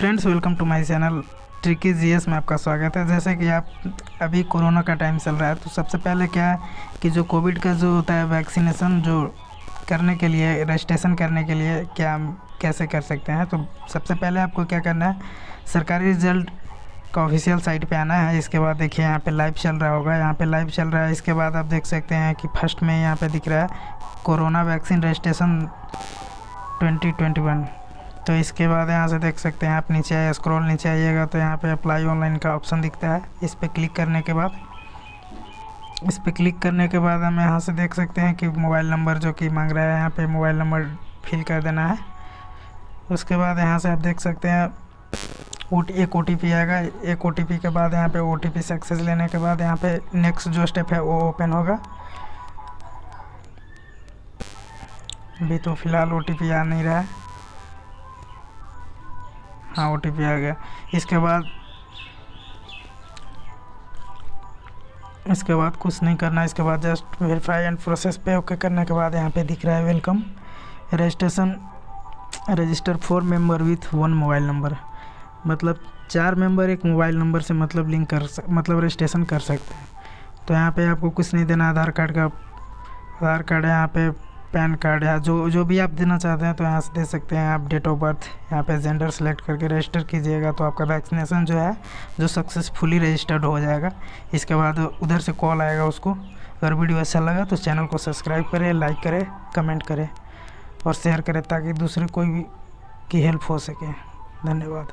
Friends welcome to my channel Tricky GS में आपका स्वागत है। जैसे कि आप अभी कोरोना का टाइम चल रहा है तो सबसे पहले क्या है कि जो कोविड का जो होता है वैक्सीनेशन जो करने के लिए रजिस्ट्रेशन करने के लिए क्या हम कैसे कर सकते हैं? तो सबसे पहले आपको क्या करना है, सरकारी रिज़ल्ट का ऑफिशियल साइट पे आना है। इसके बाद देखिए, यहाँ पे लाइव चल रहा होगा। यहाँ पे लाइव चल रहा है। इसके बाद आप देख सकते हैं कि फ़र्स्ट में यहाँ पे दिख रहा है कोरोना वैक्सीन रजिस्ट्रेशन 2021 तो इसके बाद यहाँ से देख सकते हैं, आप नीचे आए स्क्रॉल नीचे आइएगा तो यहाँ पे अप्लाई ऑनलाइन का ऑप्शन दिखता है। इस पर क्लिक करने के बाद, इस पर क्लिक करने के बाद हम यहाँ से देख सकते हैं कि मोबाइल नंबर जो कि मांग रहा है, यहाँ पे मोबाइल नंबर फिल कर देना है। उसके बाद यहाँ से आप देख सकते हैं एक ओ आएगा। एक ओटीपी के बाद यहाँ पे ओ सक्सेस लेने के बाद यहाँ पे नेक्स्ट जो स्टेप है वो ओपन होगा। अभी तो फ़िलहाल ओटीपी आ नहीं रहा है। हाँ ओ आ गया। इसके बाद इसके बाद कुछ नहीं करना। इसके बाद जस्ट वेरीफाई एंड प्रोसेस पे ओके करने के बाद यहाँ पे दिख रहा है welcome registration register four member with one mobile number मतलब चार मेंबर एक मोबाइल नंबर से मतलब लिंक कर मतलब रजिस्ट्रेशन कर सकते हैं। तो यहाँ पे आपको कुछ नहीं देना। आधार कार्ड का आधार कार्ड यहाँ पे। पैन कार्ड या जो जो भी आप देना चाहते हैं तो यहाँ से दे सकते हैं। आप डेट ऑफ़ बर्थ, यहाँ पे जेंडर सेलेक्ट करके रजिस्टर कीजिएगा तो आपका वैक्सीनेशन जो है, जो सक्सेसफुली रजिस्टर्ड हो जाएगा। इसके बाद उधर से कॉल आएगा उसको। अगर वीडियो अच्छा लगा तो चैनल को सब्सक्राइब करें, लाइक करें, कमेंट करें और शेयर करें ताकि दूसरे कोई भी की हेल्प हो सके। धन्यवाद।